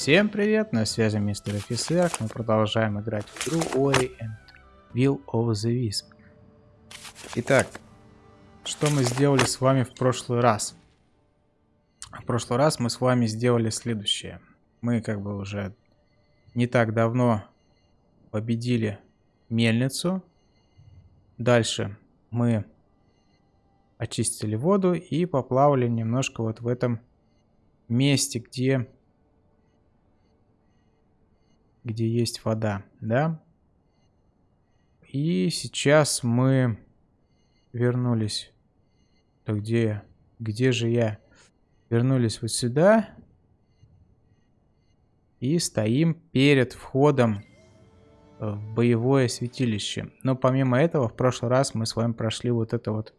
Всем привет, на связи мистер офицер. Мы продолжаем играть в игру Ori and Will of the Wisp. Итак, что мы сделали с вами в прошлый раз? В прошлый раз мы с вами сделали следующее. Мы как бы уже не так давно победили мельницу. Дальше мы очистили воду и поплавали немножко вот в этом месте, где, где есть вода, да. И сейчас мы вернулись. То где, где же я? Вернулись вот сюда. И стоим перед входом в боевое святилище. Но помимо этого, в прошлый раз мы с вами прошли вот это вот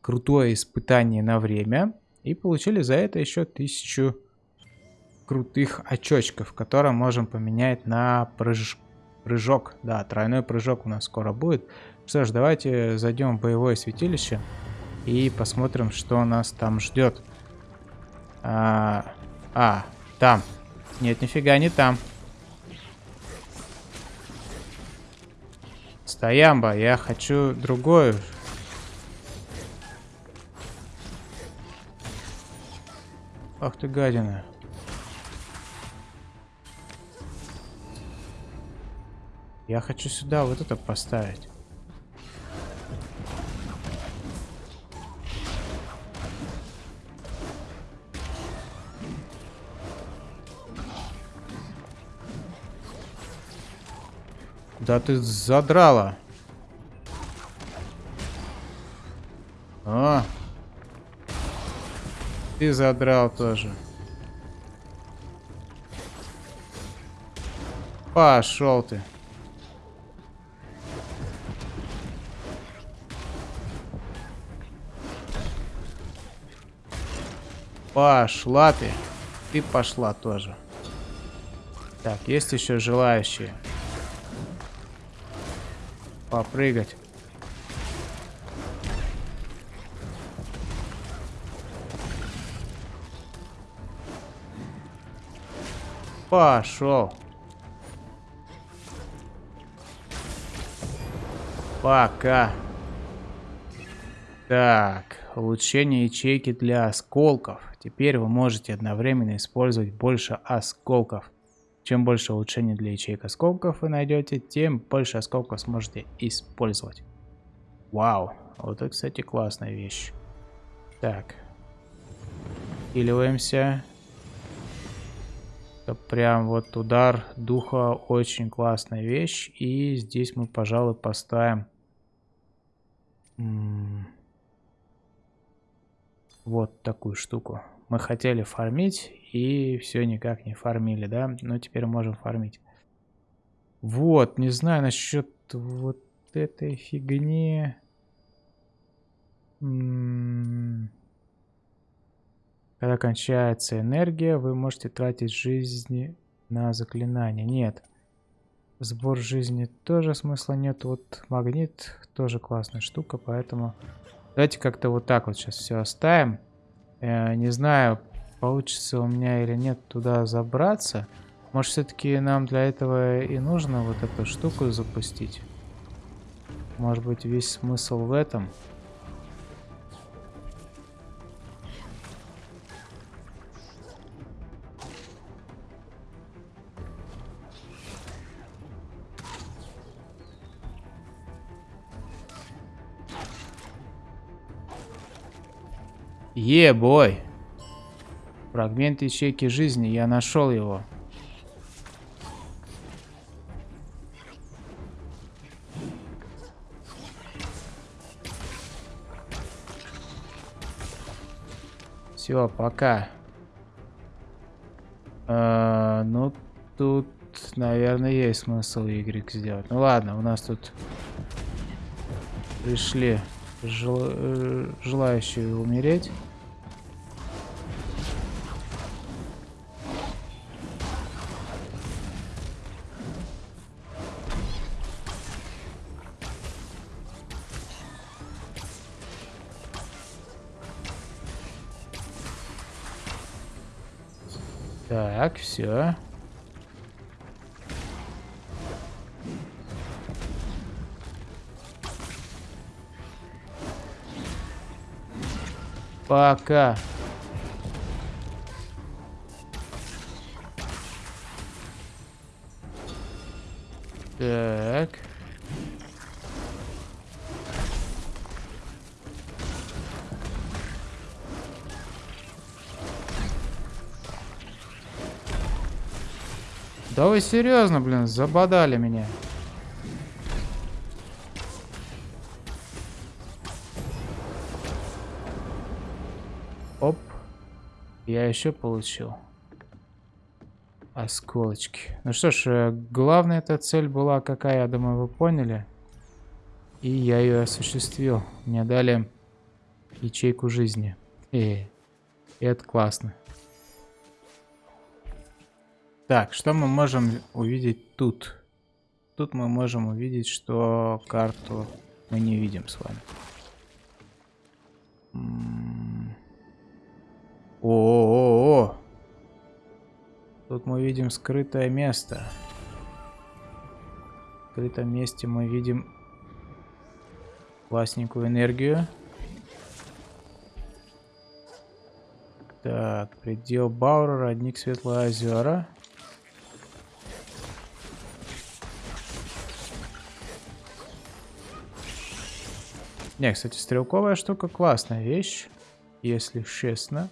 крутое испытание на время. И получили за это еще тысячу крутых очочков, которые можем поменять на прыж... прыжок. Да, тройной прыжок у нас скоро будет. Что ж, давайте зайдем в боевое святилище и посмотрим, что нас там ждет. А, а там. Нет, нифига не там. Стоямба, я хочу другое Ах ты гадина. Я хочу сюда вот это поставить. Да ты задрала. А, ты задрал тоже. Пошел ты. Пошла ты. Ты пошла тоже. Так, есть еще желающие. Попрыгать. Пошел. Пока. Так, улучшение ячейки для осколков. Теперь вы можете одновременно использовать больше осколков. Чем больше улучшений для ячеек осколков вы найдете, тем больше осколков сможете использовать. Вау, вот это, кстати, классная вещь. Так. Хиливаемся. Это прям вот удар духа очень классная вещь. И здесь мы, пожалуй, поставим... Вот такую штуку. Мы хотели фармить и все никак не фармили, да? Но теперь можем фармить. Вот, не знаю насчет вот этой фигни. М -м когда кончается энергия, вы можете тратить жизни на заклинание. Нет. Сбор жизни тоже смысла нет. Вот магнит тоже классная штука, поэтому давайте как-то вот так вот сейчас все оставим. Э, не знаю, получится у меня или нет туда забраться. Может, все-таки нам для этого и нужно вот эту штуку запустить? Может быть, весь смысл в этом? Ебой. Фрагмент ячейки жизни. Я нашел его. Все, пока. А, ну, тут, наверное, есть смысл Y сделать. Ну ладно, у нас тут пришли жел... Э, желающие умереть. Хотя... А? Пока. Так. Да вы серьезно, блин, забодали меня. Оп. Я еще получил. Осколочки. Ну что ж, э, главная эта цель была какая, я думаю, вы поняли. И я ее осуществил. Мне дали ячейку жизни. И, и это классно. Так, что мы можем увидеть тут? Тут мы можем увидеть, что карту мы не видим с вами. О-о-о! Тут мы видим скрытое место. В скрытом месте мы видим классненькую энергию. Так, предел Баура, родник Светлые озера. Не, кстати, стрелковая штука классная вещь, если честно.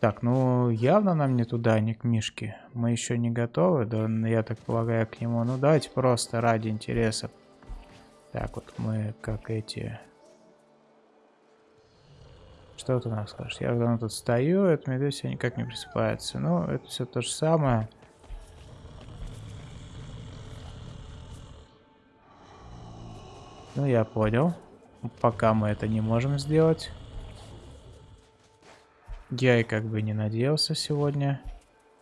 Так, ну явно нам не туда, не к Мишке. Мы еще не готовы, да, я так полагаю, к нему. Ну давайте просто ради интереса. Так, вот мы как эти... Что у нас скажешь? Я давно тут стою, это медведь никак не просыпается. Ну, это все то же самое. Ну, я понял. Пока мы это не можем сделать. Я и как бы не надеялся сегодня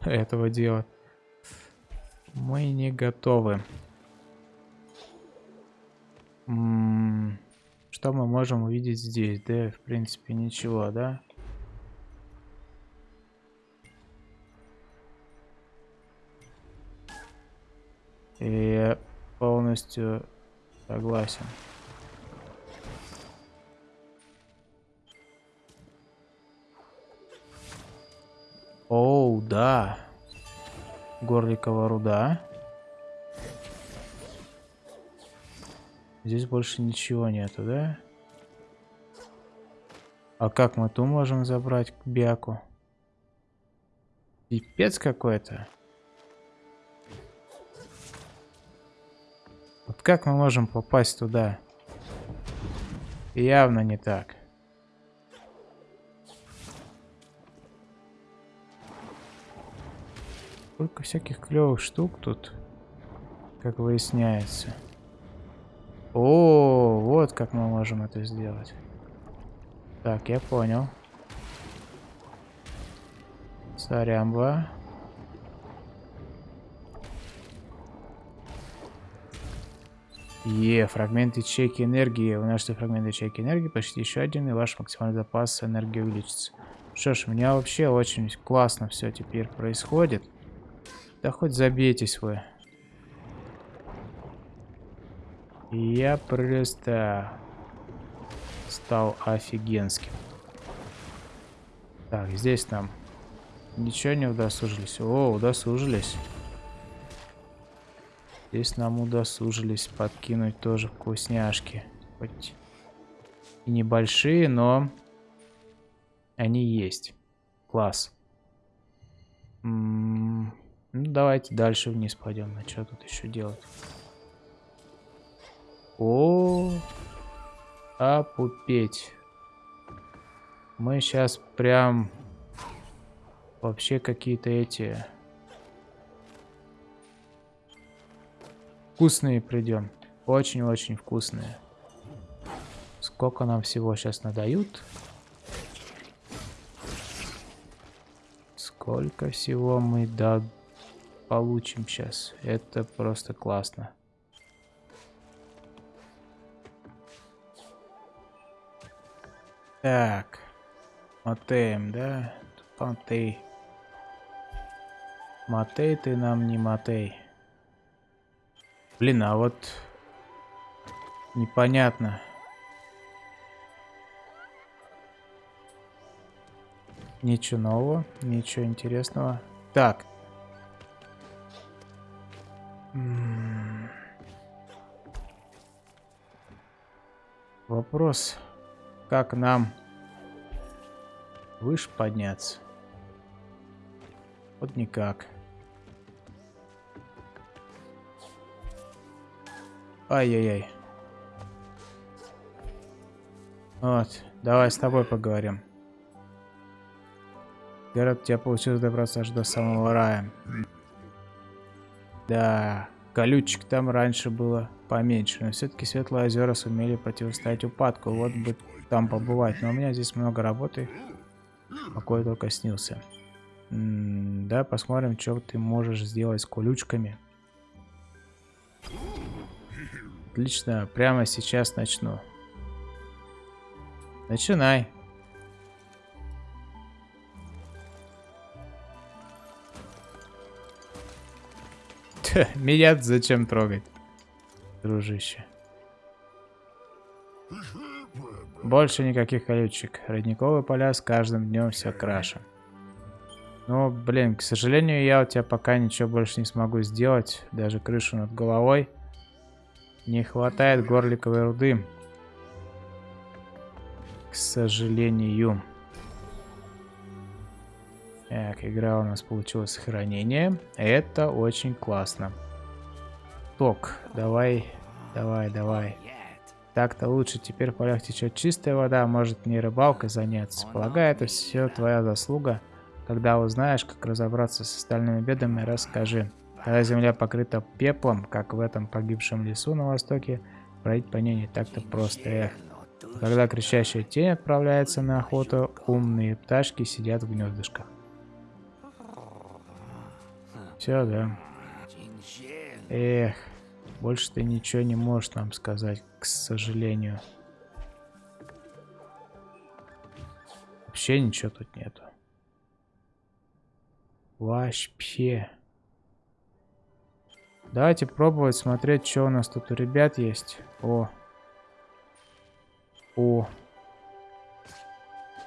этого делать. Мы не готовы. М -м что мы можем увидеть здесь? Да, в принципе, ничего, да? И полностью Согласен. Оу, да. Горликова руда. Здесь больше ничего нету, да? А как мы ту можем забрать к Бяку? Пипец какой-то. Как мы можем попасть туда? Явно не так. Сколько всяких клевых штук тут, как выясняется. О, вот как мы можем это сделать. Так, я понял. Сарямба. Е, фрагмент ячейки энергии. Вы нашли фрагмент ячейки энергии, почти еще один, и ваш максимальный запас энергии увеличится. Что ж, у меня вообще очень классно все теперь происходит. Да хоть забейтесь вы. Я просто стал офигенским. Так, здесь нам ничего не удосужились. О, удосужились. Здесь нам удосужились подкинуть тоже вкусняшки. Хоть и небольшие, но они есть. Класс. М -м ну, давайте дальше вниз пойдем. На что тут еще делать? О, опупеть. Мы сейчас прям вообще какие-то эти Вкусные придем. Очень-очень вкусные. Сколько нам всего сейчас надают? Сколько всего мы да получим сейчас. Это просто классно. Так. Мотеем, да? Матей. Матей ты нам не Матей. Блин, а вот непонятно. Ничего нового, ничего интересного. Так. Вопрос, как нам выше подняться? Вот никак. Ай-яй-яй. Вот, давай с тобой поговорим. Город, у тебя получилось добраться аж до самого рая. Да, колючек там раньше было поменьше, но все-таки Светлые озера сумели противостоять упадку. Вот бы там побывать, но у меня здесь много работы. Покой только снился. М -м да, посмотрим, что ты можешь сделать с колючками. Отлично, прямо сейчас начну. Начинай. Меня зачем трогать, дружище? Больше никаких колючек. Родниковые поля с каждым днем все краше. Ну, блин, к сожалению, я у тебя пока ничего больше не смогу сделать. Даже крышу над головой. Не хватает горликовой руды к сожалению. Так, игра у нас получилась сохранение. Это очень классно. Ток, давай, давай, давай. Так-то лучше. Теперь в полях течет чистая вода. Может не рыбалкой заняться. Полагаю, это все твоя заслуга. Когда узнаешь, как разобраться с остальными бедами, расскажи. Когда земля покрыта пеплом, как в этом погибшем лесу на востоке, пройти по ней не так-то просто. Эх. Когда кричащая тень отправляется на охоту, умные пташки сидят в гнездышках. Все, да. Эх, больше ты ничего не можешь нам сказать, к сожалению. Вообще ничего тут нету. Вообще. Давайте пробовать смотреть, что у нас тут у ребят есть. О, о,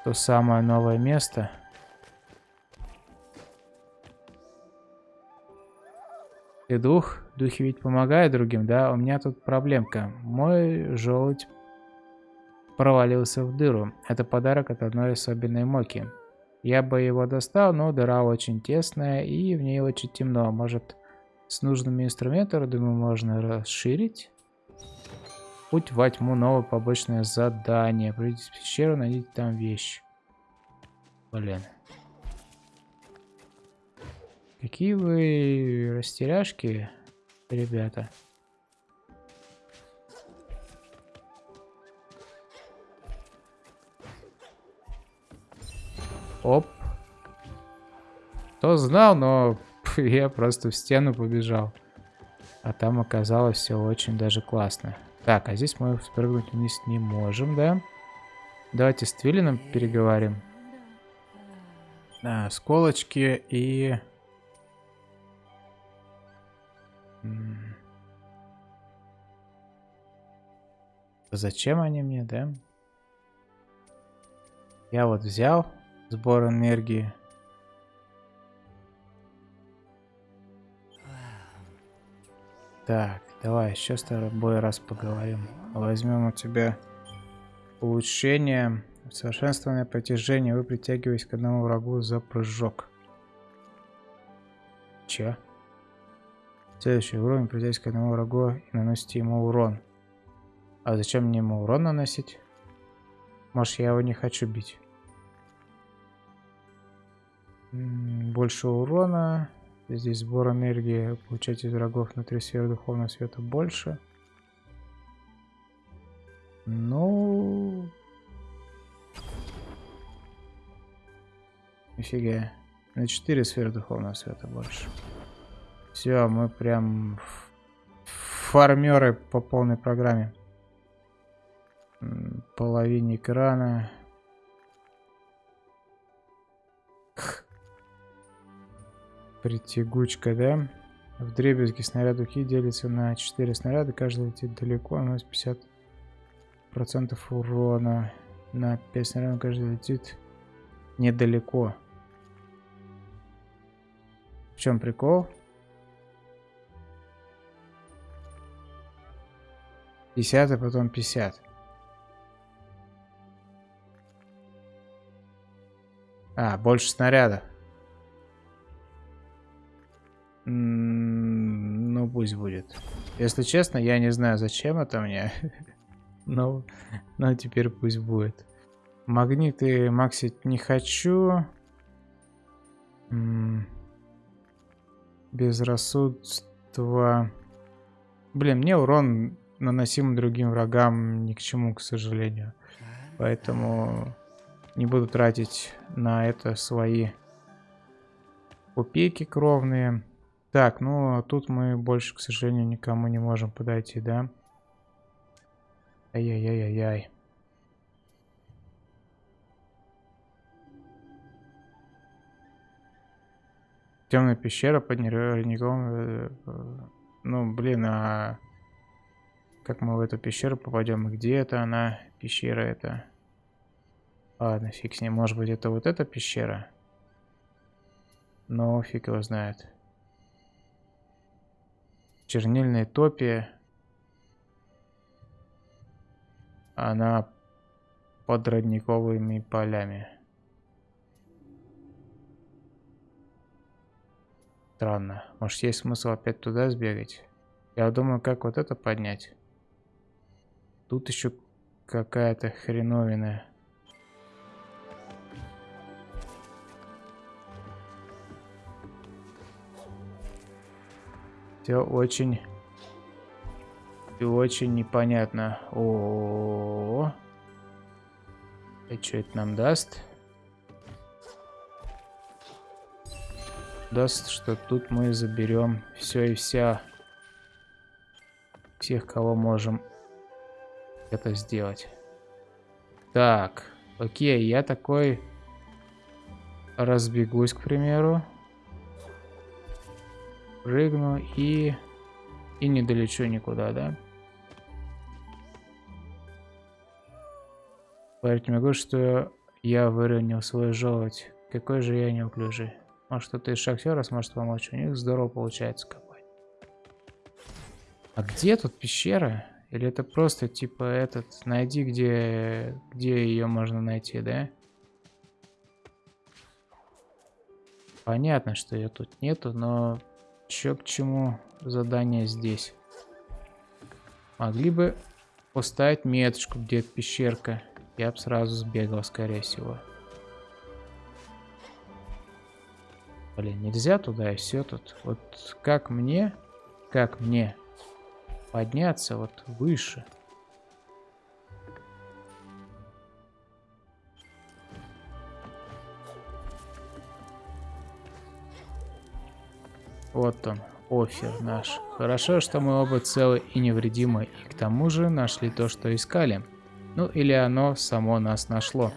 то самое новое место. Ты дух? Духи ведь помогают другим, да? У меня тут проблемка. Мой желудь провалился в дыру. Это подарок от одной особенной моки. Я бы его достал, но дыра очень тесная и в ней очень темно. Может, с нужными инструментами, думаю, можно расширить? Путь во тьму, новое побочное задание. Пройдите в пещеру, найдите там вещь. Блин. Какие вы растеряшки, ребята. Оп. Кто знал, но я просто в стену побежал. А там оказалось все очень даже классно. Так, а здесь мы спрыгнуть вниз не можем, да? Давайте с Твилином переговорим. Да, сколочки и... Зачем они мне, да? Я вот взял сбор энергии. Так, давай еще с тобой раз поговорим. Возьмем у тебя улучшение, совершенствованное притяжение. Вы притягиваетесь к одному врагу за прыжок. Че? Следующий уровень притягиваетесь к одному врагу и наносите ему урон. А зачем мне ему урон наносить? Может, я его не хочу бить. Больше урона. Здесь сбор энергии получать из врагов внутри сферы духовного света больше. Ну... Нифига. На 4 сферы духовного света больше. Все, мы прям фармеры по полной программе. Половине экрана. Притягучка, да? В дребезги снаряд духи делится на 4 снаряда. Каждый летит далеко, нас 50% урона. На 5 снарядов каждый летит недалеко. В чем прикол? 50, а потом 50. А, больше снарядов. Ну, пусть будет. Если честно, я не знаю, зачем это мне. но, но теперь пусть будет. Магниты максить не хочу. Безрассудство. Блин, мне урон наносимый другим врагам ни к чему, к сожалению. Поэтому не буду тратить на это свои копейки кровные. Так, ну а тут мы больше, к сожалению, никому не можем подойти, да? Ай-яй-яй-яй-яй. Темная пещера под нервником. Э, э, ну, блин, а как мы в эту пещеру попадем? Где это она? Пещера это. Ладно, фиг с ней. Может быть, это вот эта пещера? Но фиг его знает. Чернильная топия. Она под родниковыми полями. Странно. Может, есть смысл опять туда сбегать? Я думаю, как вот это поднять. Тут еще какая-то хреновина. Все очень и очень непонятно. О, -о, -о, -о. И что это нам даст? Даст, что тут мы заберем все и вся всех, кого можем это сделать. Так, окей, я такой разбегусь, к примеру. Прыгну и... И не долечу никуда, да? Поверьте могу, что я выронил свой желудь. Какой же я неуклюжий. Может, кто-то из шахтера сможет помочь. У них здорово получается копать. А где тут пещера? Или это просто типа этот, найди, где, где ее можно найти, да? Понятно, что ее тут нету, но чё к чему задание здесь? Могли бы поставить меточку, где пещерка. Я бы сразу сбегал, скорее всего. Блин, нельзя туда и все тут. Вот как мне, как мне подняться вот выше. Вот он, офер наш. Хорошо, что мы оба целы и невредимы, и к тому же нашли то, что искали. Ну или оно само нас нашло.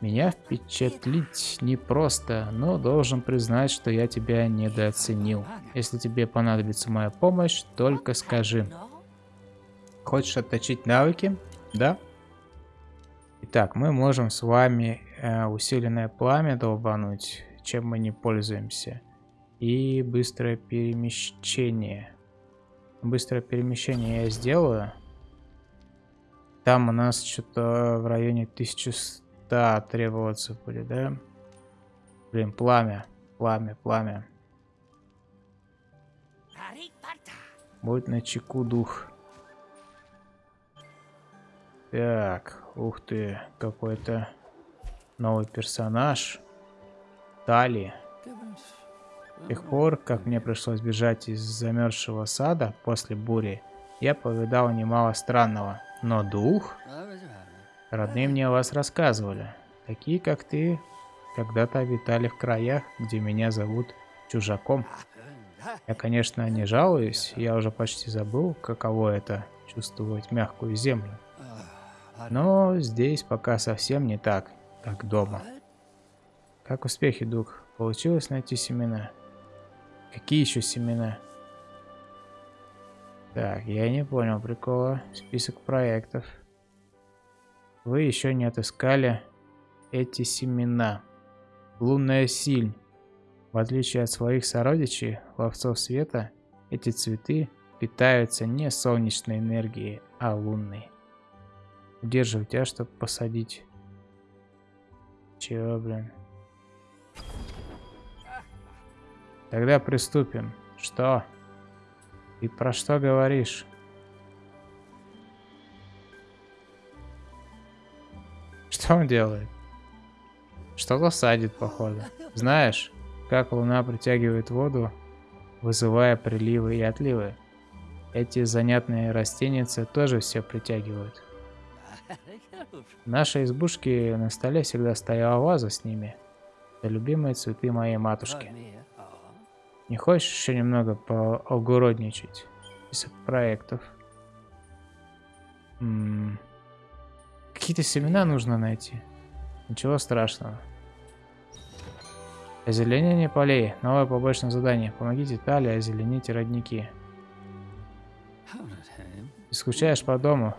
Меня впечатлить непросто, но должен признать, что я тебя недооценил. Если тебе понадобится моя помощь, только скажи. Хочешь отточить навыки? Да? Итак, мы можем с вами э, усиленное пламя долбануть, чем мы не пользуемся. И быстрое перемещение. Быстрое перемещение я сделаю. Там у нас что-то в районе 1100 да, требоваться будет, да? Блин, пламя, пламя, пламя. Будь на чеку дух. Так, ух ты, какой-то новый персонаж. Тали. С тех пор, как мне пришлось бежать из замерзшего сада после бури, я повидал немало странного. Но дух... Родные мне о вас рассказывали. Такие, как ты, когда-то обитали в краях, где меня зовут чужаком. Я, конечно, не жалуюсь, я уже почти забыл, каково это чувствовать мягкую землю. Но здесь пока совсем не так, как дома. Как успехи, Дух? Получилось найти семена? Какие еще семена? Так, я не понял прикола. Список проектов. Вы еще не отыскали эти семена. Лунная силь. В отличие от своих сородичей, ловцов света, эти цветы питаются не солнечной энергией, а лунной. Удерживай тебя, чтобы посадить. Чего, блин? Тогда приступим. Что? И про что говоришь? Что он делает? Что-то садит, походу. Знаешь, как луна притягивает воду, вызывая приливы и отливы. Эти занятные растеницы тоже все притягивают. В нашей избушке на столе всегда стояла ваза с ними. Это любимые цветы моей матушки. Не хочешь еще немного поогородничать? Список проектов. Какие-то семена нужно найти. Ничего страшного. Озеленение полей. Новое побочное задание. Помогите Талии озеленить родники. Ты скучаешь по дому?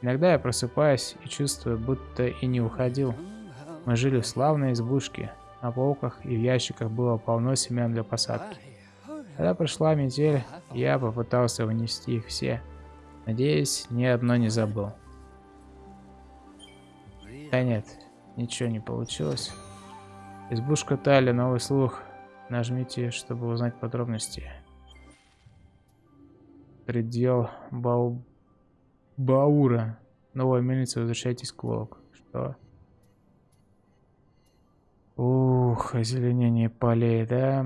Иногда я просыпаюсь и чувствую, будто и не уходил. Мы жили в славной избушке. На полках и в ящиках было полно семян для посадки. Когда пришла метель, я попытался вынести их все. Надеюсь, ни одно не забыл. Да нет, ничего не получилось. Избушка Тали, новый слух. Нажмите, чтобы узнать подробности. Предел Бау... Баура. Новая мельница, возвращайтесь к Волк. Что? Ух, озеленение полей, да?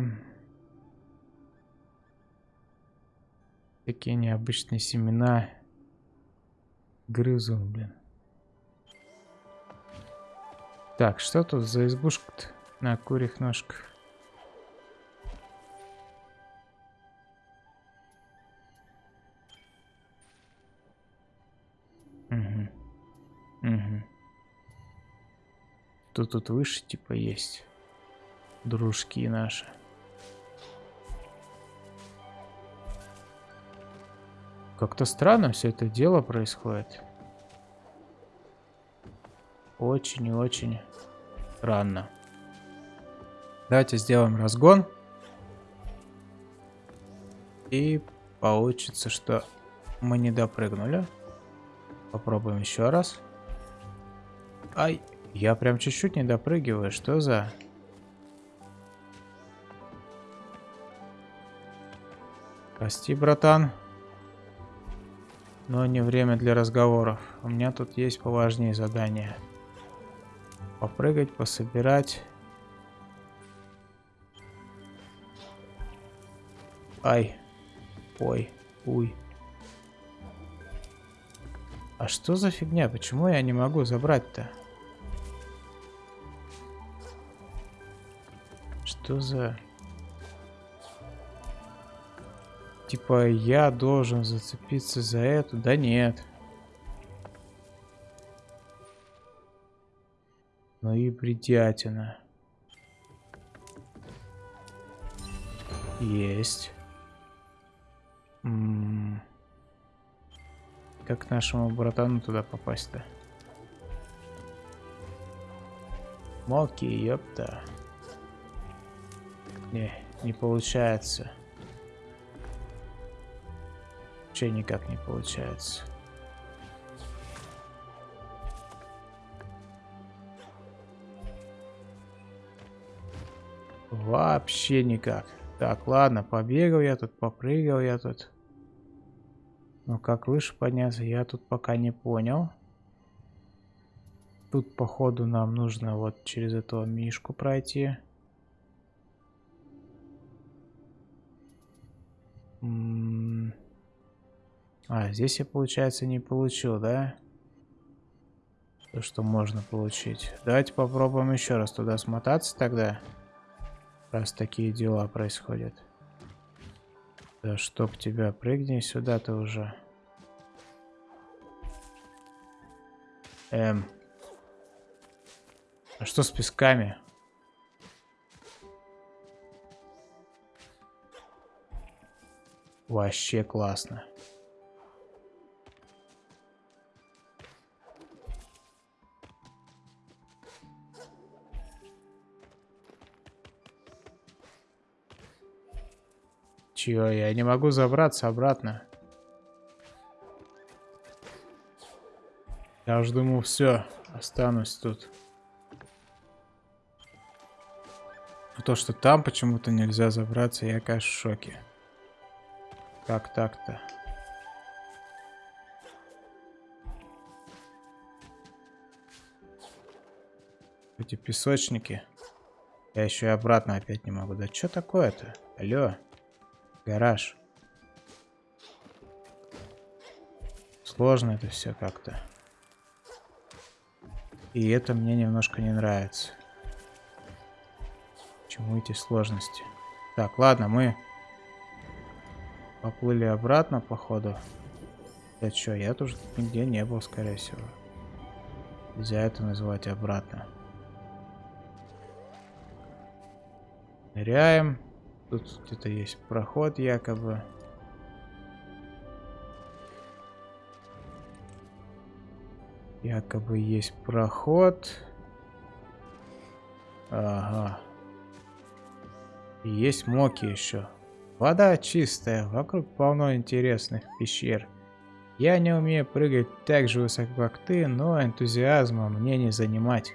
Такие необычные семена. Грызу, блин. Так, что тут за избушка-то на курьих ножках? Угу. Угу. Кто тут выше, типа, есть? Дружки наши. Как-то странно все это дело происходит. Очень и очень странно. Давайте сделаем разгон. И получится, что мы не допрыгнули. Попробуем еще раз. Ай, я прям чуть-чуть не допрыгиваю. Что за... Прости, братан. Но не время для разговоров. У меня тут есть поважнее задания. Попрыгать, пособирать. Ай. Ой. Уй. А что за фигня? Почему я не могу забрать-то? Что за... Типа я должен зацепиться за эту? Да нет. Ну и бредятина. Есть. М -м -м. Как нашему братану туда попасть-то? Моки, ёпта. Не, не получается. Че никак не получается. Вообще никак. Так, ладно, побегал я тут, попрыгал я тут. Но как выше подняться, я тут пока не понял. Тут, походу, нам нужно вот через этого мишку пройти. А, здесь я, получается, не получил, да? То, что можно получить. Давайте попробуем еще раз туда смотаться тогда. Раз такие дела происходят. Да чтоб тебя, прыгни сюда ты уже. Эм. А что с песками? Вообще классно. Чё, я не могу забраться обратно. Я уж думал, все, останусь тут. Но то, что там почему-то нельзя забраться, я, конечно, в шоке. Как так-то? Эти песочники. Я еще и обратно опять не могу. Да что такое-то? Алло. Гараж. Сложно это все как-то. И это мне немножко не нравится. Почему эти сложности? Так, ладно, мы поплыли обратно, походу. Я что, я тоже нигде не был, скорее всего. Нельзя это называть обратно. Ныряем. Тут где-то есть проход якобы. Якобы есть проход. Ага. И есть моки еще. Вода чистая, вокруг полно интересных пещер. Я не умею прыгать так же высоко, как ты, но энтузиазма мне не занимать.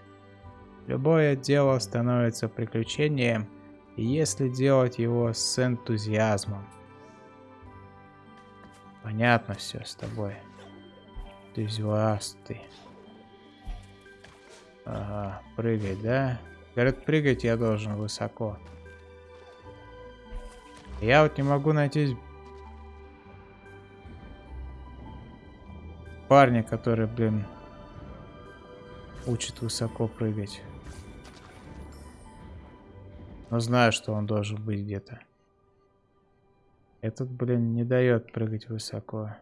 Любое дело становится приключением, если делать его с энтузиазмом. Понятно все с тобой. Энтузиасты. Ага, прыгать, да? Говорят, прыгать я должен высоко. Я вот не могу найти парня, который, блин, учит высоко прыгать. Но знаю, что он должен быть где-то. Этот, блин, не дает прыгать высоко.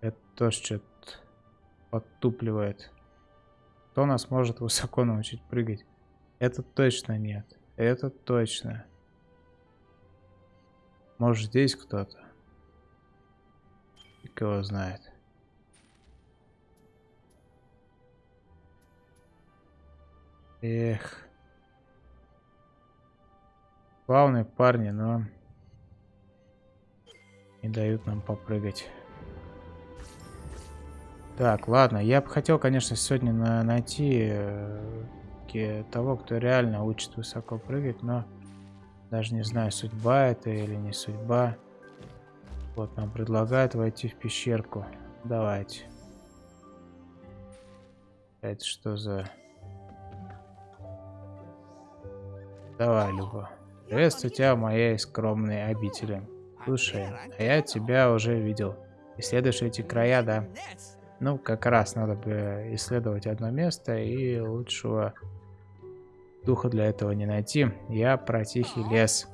Это тоже что-то подтупливает. Кто нас может высоко научить прыгать? Это точно нет. Это точно. Может здесь кто-то? И кого знает. Эх. Главные парни, но не дают нам попрыгать. Так, ладно, я бы хотел, конечно, сегодня на найти э, того, кто реально учит высоко прыгать, но даже не знаю, судьба это или не судьба. Вот, нам предлагают войти в пещерку. Давайте. Это что за... Давай, Люба. Приветствую тебя в моей скромной обители. Слушай, а я тебя уже видел. Исследуешь эти края, да? Ну, как раз надо бы исследовать одно место, и лучшего духа для этого не найти. Я про тихий лес.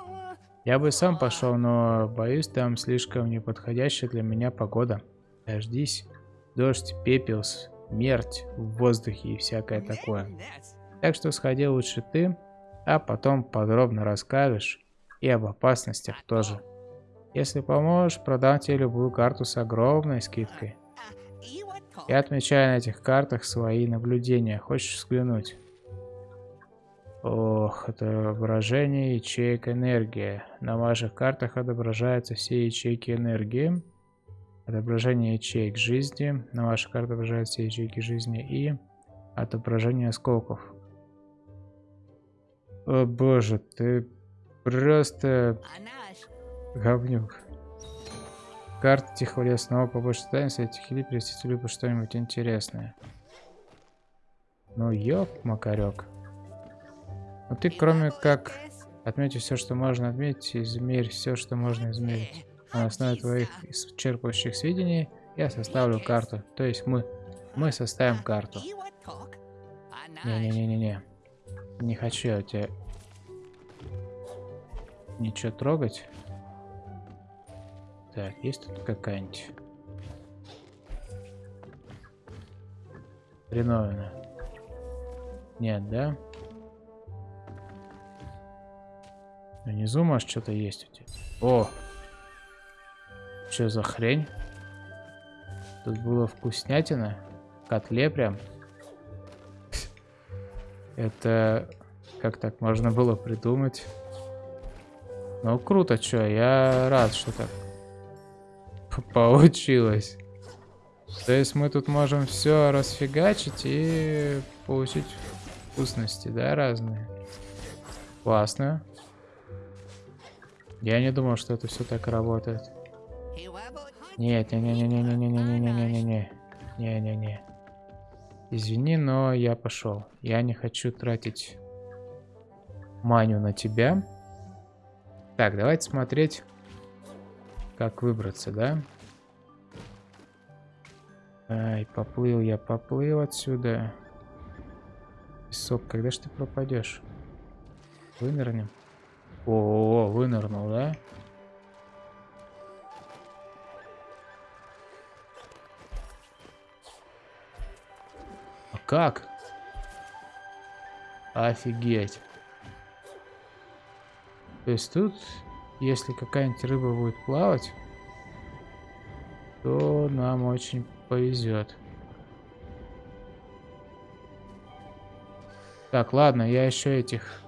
Я бы сам пошел, но боюсь, там слишком неподходящая для меня погода. Дождись, дождь, пепел, смерть в воздухе и всякое такое. Так что сходи лучше ты, а потом подробно расскажешь и об опасностях тоже. Если поможешь, продам тебе любую карту с огромной скидкой. Я отмечаю на этих картах свои наблюдения. Хочешь взглянуть? Ох, отображение ячеек энергии. На ваших картах отображаются все ячейки энергии. Отображение ячеек жизни. На ваших картах отображаются все ячейки жизни. И отображение осколков. О боже, ты просто говнюк. Карта Тихого леса снова побольше станется, этих или перевести либо что-нибудь интересное. Ну ёп, макарек. Ну ты кроме как отметить все, что можно отметить, измерь все, что можно измерить. На основе твоих исчерпывающих сведений я составлю карту. То есть мы. Мы составим карту. Не-не-не-не-не. Не хочу я тебя ничего трогать. Так, есть тут какая-нибудь? Хреновина. Нет, да? Внизу, может, что-то есть у тебя. О! Что за хрень? Тут было вкуснятина. Котле прям. Это... Как так можно было придумать? Ну, круто, что, я рад, что так получилось. То есть мы тут можем все расфигачить и получить вкусности, да, разные. Классно. Я не думал, что это все так работает. Нет, не-не-не-не-не-не-не-не-не-не-не. Не-не-не. Извини, но я пошел. Я не хочу тратить маню на тебя. Так, давайте смотреть, как выбраться, да? Ай, поплыл я, поплыл отсюда. Песок, когда ж ты пропадешь? Вынырнем. О, -о, -о вынырнул, да? Как? Офигеть. То есть тут, если какая-нибудь рыба будет плавать, то нам очень повезет. Так, ладно, я еще этих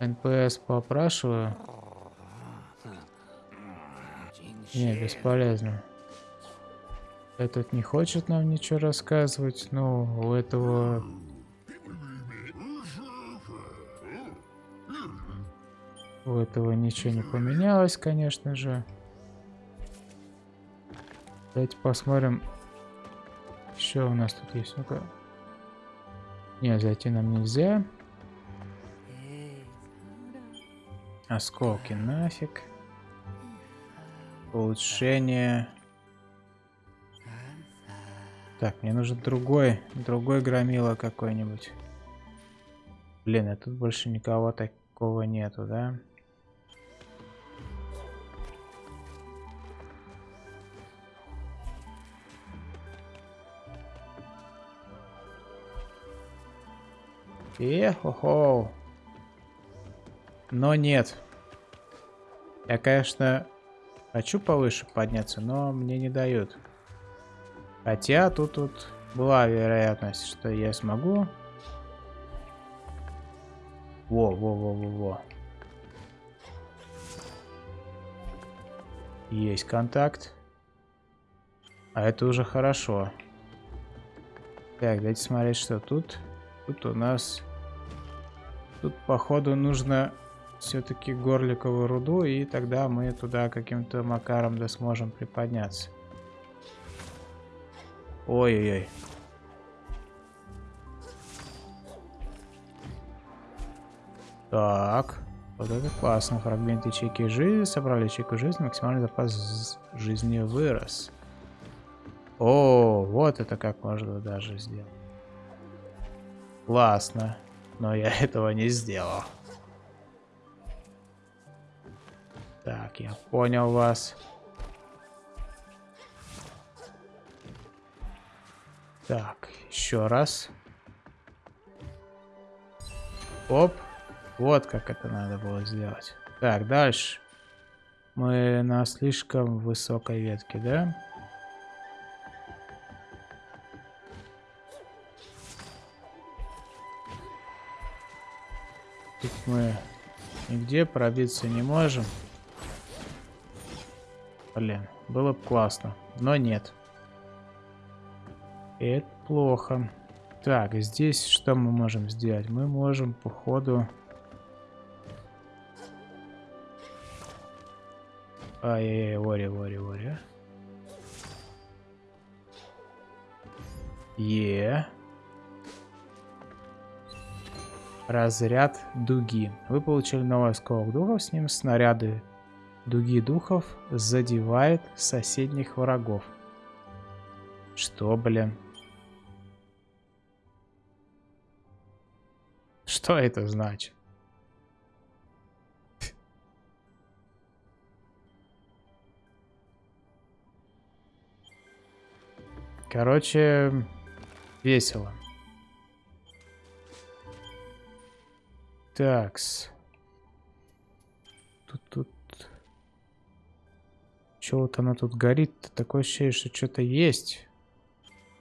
NPC поспрашиваю. Не, бесполезно. Этот не хочет нам ничего рассказывать, но у этого... У этого ничего не поменялось, конечно же. Давайте посмотрим, что у нас тут есть. Ну-ка. Не, зайти нам нельзя. Осколки нафиг. Улучшение. Так, мне нужен другой, другой громила какой-нибудь. Блин, а тут больше никого такого нету, да? Эхо-хо. Но нет. Я, конечно, хочу повыше подняться, но мне не дают. Хотя тут, тут была вероятность, что я смогу. Во, во, во, во, во. Есть контакт. А это уже хорошо. Так, давайте смотреть, что тут. Тут у нас... Тут, походу, нужно все-таки горликовую руду, и тогда мы туда каким-то макаром да сможем приподняться. Ой-ой-ой. Так. Вот это классно. Фрагмент ячейки жизни. Собрали ячейку жизни. Максимальный запас жизни вырос. О, вот это как можно даже сделать. Классно. Но я этого не сделал. Так, я понял вас. Так, еще раз. Оп. Вот как это надо было сделать. Так, дальше. Мы на слишком высокой ветке, да? Тут мы нигде пробиться не можем. Блин, было бы классно, но нет. Это плохо. Так, здесь что мы можем сделать? Мы можем, походу... Ай-яй-яй, вори, вори, вори. Е. Разряд дуги. Вы получили новый осколок духов, с ним снаряды дуги духов задевает соседних врагов. Что, блин? Что это значит? Короче, весело. Такс. Тут, тут. Чего вот она тут горит? Такое ощущение, что что-то есть.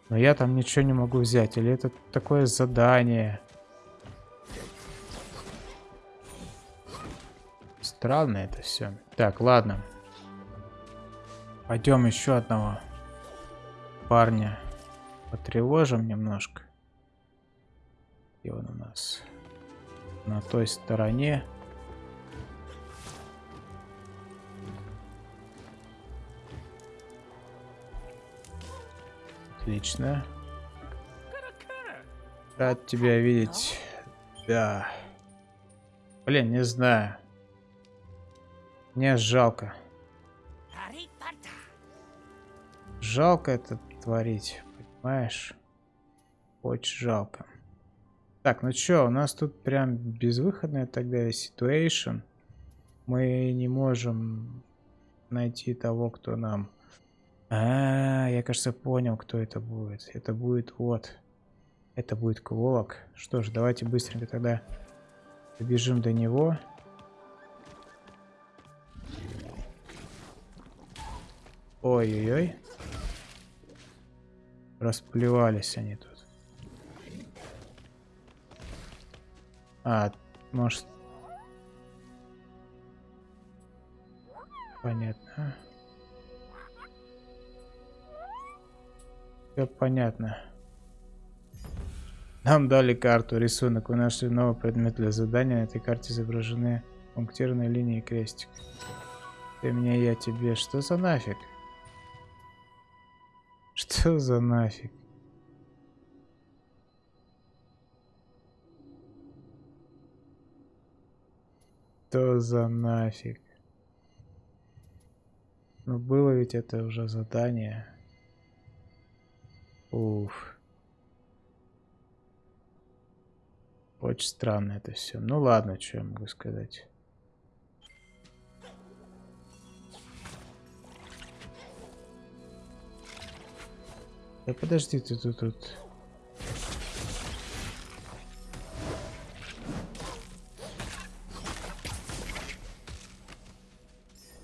Но я там ничего не могу взять. Или это такое задание? Странно это все. Так, ладно. Пойдем еще одного парня потревожим немножко. И он у нас на той стороне. Отлично. Рад тебя видеть. Да. Блин, не знаю. Мне жалко. Жалко это творить, понимаешь? Очень жалко. Так, ну чё, у нас тут прям безвыходная тогда ситуация. Мы не можем найти того, кто нам... А, -а, а, я, кажется, понял, кто это будет. Это будет вот... Это будет Кволок. Что ж, давайте быстренько тогда добежим до него. Ой-ой-ой. Расплевались они тут. А, может... Понятно. Все понятно. Нам дали карту, рисунок. Вы нашли новый предмет для задания. На этой карте изображены пунктирные линии и крестик. Ты мне, я тебе. Что за нафиг? Что за нафиг? Что за нафиг? Ну было ведь это уже задание. Уф. Очень странно это все. Ну ладно, что я могу сказать. Да подожди ты тут тут.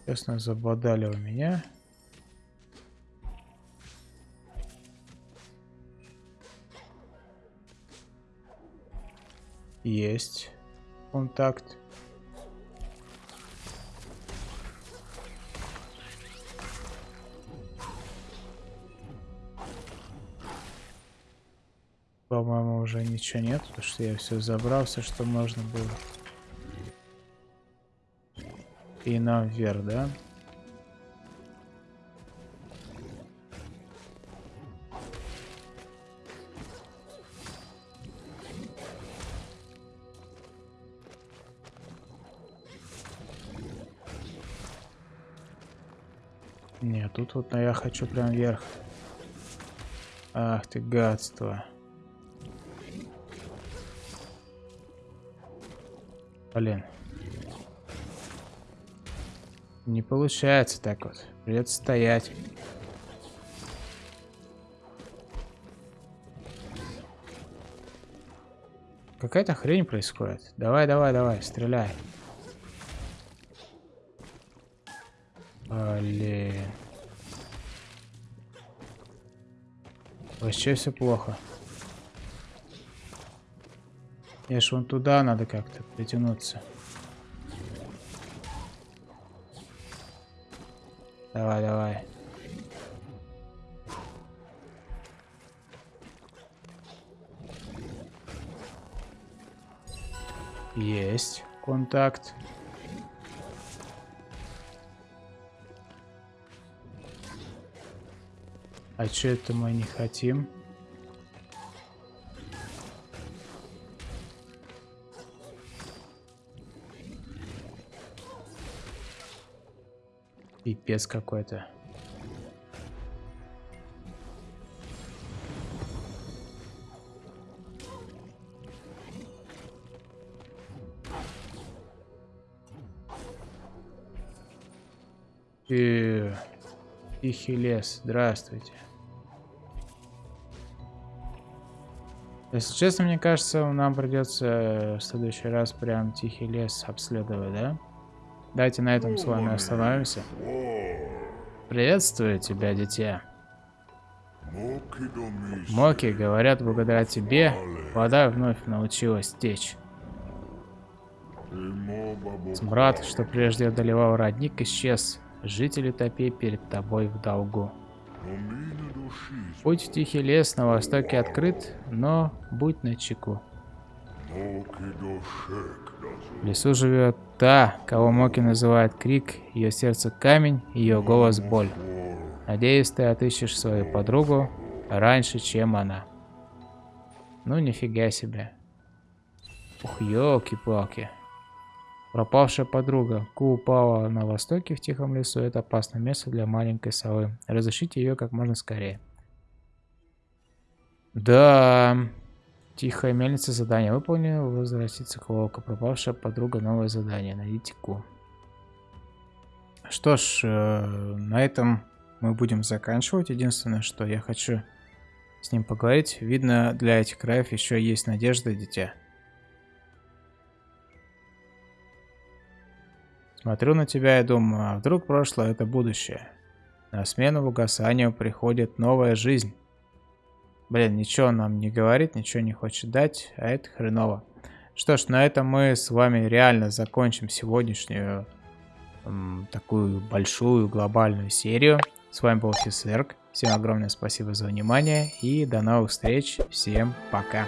Честно, забодали у меня. Есть контакт. Уже ничего нет, потому что я все забрал, все, что можно было. И нам вверх, да? Нет, тут вот я хочу прям вверх. Ах ты гадство. Блин. Не получается так вот. Придется стоять. Какая-то хрень происходит. Давай, давай, давай, стреляй. Блин. Вообще все плохо. Мне ж вон туда надо как-то притянуться. Давай, давай. Есть контакт. А что это мы не хотим? Пипец какой-то. И... Тихий лес, здравствуйте. Если честно, мне кажется, нам придется в следующий раз прям тихий лес обследовать, да? Давайте на этом с вами остановимся. Приветствую тебя, дитя. Моки, говорят, благодаря тебе вода вновь научилась течь. Смрад, что прежде одолевал родник, исчез. Жители топи перед тобой в долгу. Путь в тихий лес на востоке открыт, но будь начеку. В лесу живет та, кого Моки называет крик, ее сердце камень, ее голос боль. Надеюсь, ты отыщешь свою подругу раньше, чем она. Ну, нифига себе. Ух, елки-палки. Пропавшая подруга. Ку упала на востоке в тихом лесу. Это опасное место для маленькой совы. Разрешите ее как можно скорее. Да. Тихая мельница задание выполнено. Возвратиться к волку. Пропавшая подруга. Новое задание. Найдите Ку. Что ж, э, на этом мы будем заканчивать. Единственное, что я хочу с ним поговорить. Видно, для этих краев еще есть надежда, дитя. Смотрю на тебя и думаю, а вдруг прошлое это будущее? На смену угасанию приходит новая жизнь. Блин, ничего нам не говорит, ничего не хочет дать, а это хреново. Что ж, на этом мы с вами реально закончим сегодняшнюю м, такую большую глобальную серию. С вами был Фисерк. Всем огромное спасибо за внимание и до новых встреч. Всем пока.